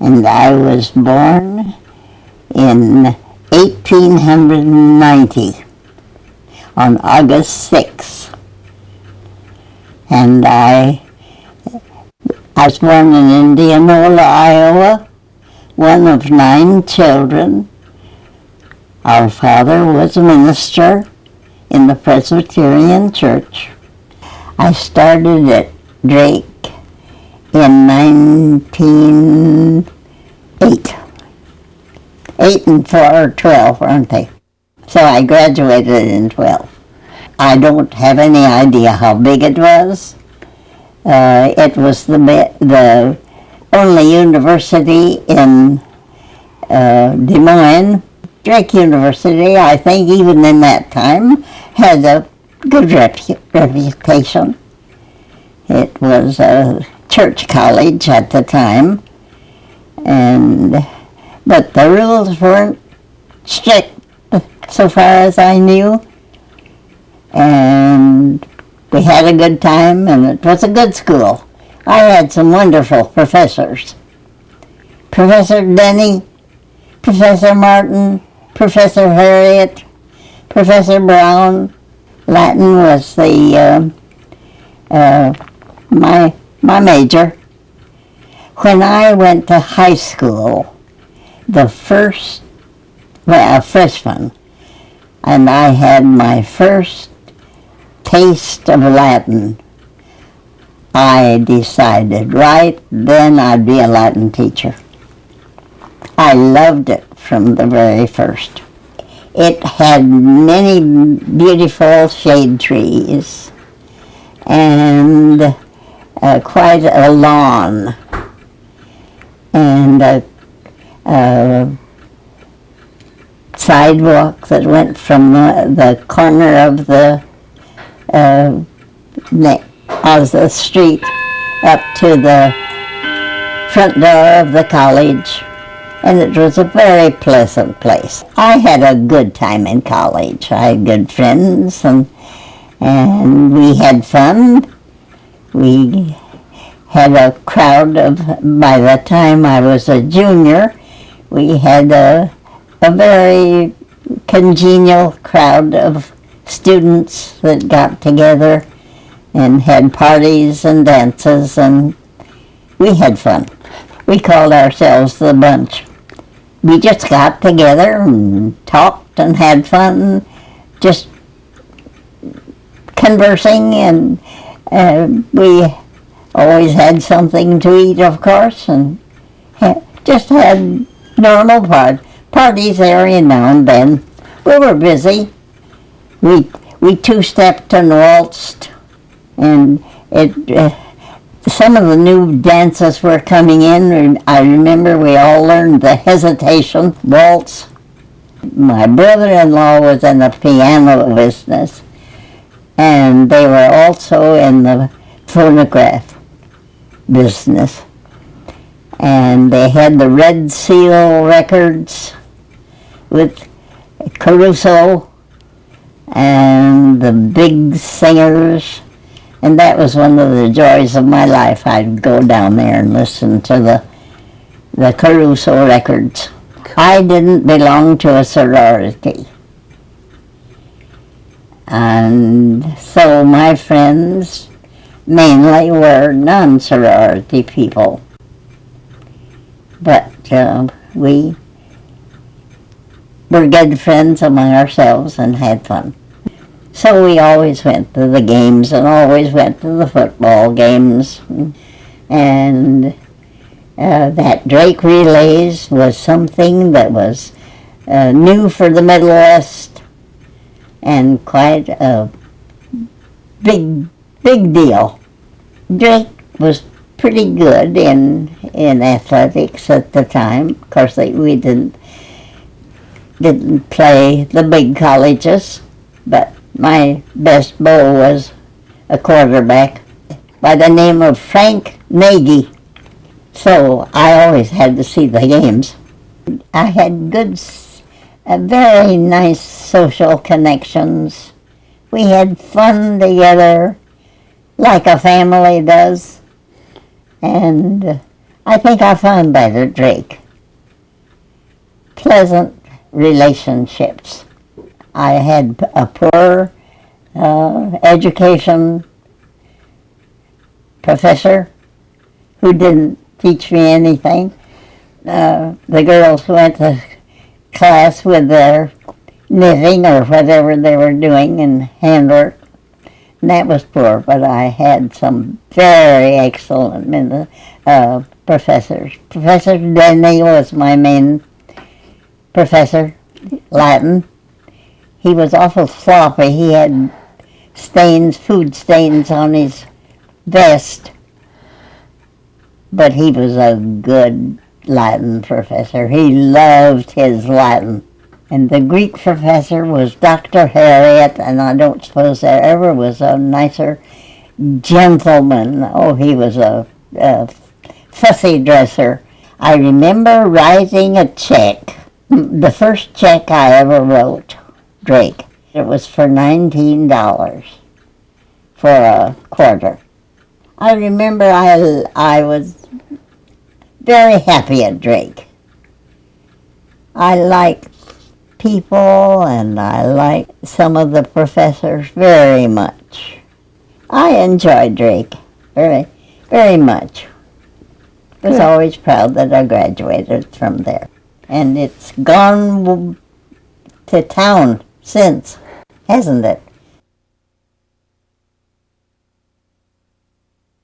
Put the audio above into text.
and I was born in 1890 on August 6th. And I, I was born in Indianola, Iowa, one of nine children. Our father was a minister in the Presbyterian Church. I started at Drake in 1908. 8 and 4 or 12, aren't they? So I graduated in 12. I don't have any idea how big it was. Uh, it was the, the only university in uh, Des Moines. Drake University, I think even in that time, had a good repu reputation. It was a church college at the time, and but the rules weren't strict so far as I knew, and we had a good time, and it was a good school. I had some wonderful professors. Professor Denny, Professor Martin, Professor Harriet, Professor Brown. Latin was the uh, uh, my my major. When I went to high school, the first, well, uh, a freshman, and I had my first taste of Latin, I decided right then I'd be a Latin teacher. I loved it from the very first. It had many beautiful shade trees and uh, quite a lawn and a, a, sidewalk that went from the, the corner of the uh, of the street up to the front door of the college and it was a very pleasant place. I had a good time in college. I had good friends and and we had fun. We had a crowd of, by the time I was a junior, we had a, a very congenial crowd of students that got together and had parties and dances and we had fun. We called ourselves the bunch we just got together and talked and had fun, just conversing, and uh, we always had something to eat, of course, and just had normal part parties every now and then. We were busy. We we two-stepped and waltzed, and it. Uh, some of the new dances were coming in. I remember we all learned the hesitation waltz. My brother-in-law was in the piano business, and they were also in the phonograph business. And they had the Red Seal records with Caruso and the big singers and that was one of the joys of my life. I'd go down there and listen to the, the Caruso records. I didn't belong to a sorority. And so my friends mainly were non-sorority people. But uh, we were good friends among ourselves and had fun. So we always went to the games and always went to the football games. And uh, that Drake Relays was something that was uh, new for the Middle West and quite a big, big deal. Drake was pretty good in in athletics at the time. Of course, they, we didn't didn't play the big colleges, but my best beau was a quarterback by the name of Frank Nagy. So I always had to see the games. I had good, a very nice social connections. We had fun together like a family does. And I think I found at Drake. Pleasant relationships. I had a poor uh, education professor who didn't teach me anything. Uh, the girls went to class with their knitting or whatever they were doing and handwork. And that was poor, but I had some very excellent uh, professors. Professor Denny was my main professor, Latin. He was awful sloppy. He had stains, food stains on his vest. But he was a good Latin professor. He loved his Latin. And the Greek professor was Dr. Harriet, and I don't suppose there ever was a nicer gentleman. Oh, he was a, a fussy dresser. I remember writing a check, the first check I ever wrote, Drake. It was for $19 for a quarter. I remember I, I was very happy at Drake. I liked people and I like some of the professors very much. I enjoyed Drake very, very much. I Was Good. always proud that I graduated from there. And it's gone to town since, hasn't it?